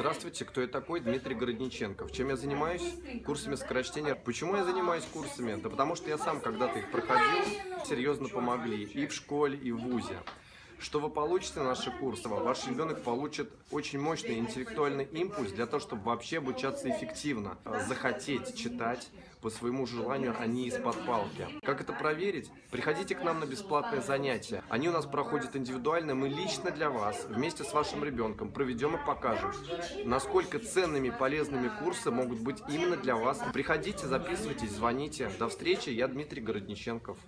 Здравствуйте, кто я такой? Дмитрий Городниченков. Чем я занимаюсь? Курсами скорочтения. Почему я занимаюсь курсами? Да потому что я сам когда-то их проходил, серьезно помогли и в школе, и в ВУЗе. Что вы получите на наши курсы? Ваш ребенок получит очень мощный интеллектуальный импульс для того, чтобы вообще обучаться эффективно, э, захотеть читать по своему желанию, а не из-под палки. Как это проверить? Приходите к нам на бесплатные занятия. Они у нас проходят индивидуально, мы лично для вас, вместе с вашим ребенком, проведем и покажем, насколько ценными полезными курсы могут быть именно для вас. Приходите, записывайтесь, звоните. До встречи, я Дмитрий Городниченков.